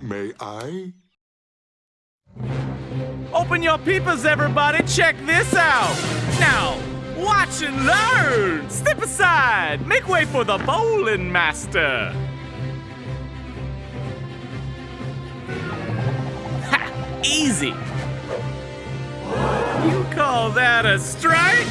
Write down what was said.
May I? Open your peepers, everybody. Check this out. Now, watch and learn. Step aside. Make way for the bowling master. Ha! Easy. You call that a strike?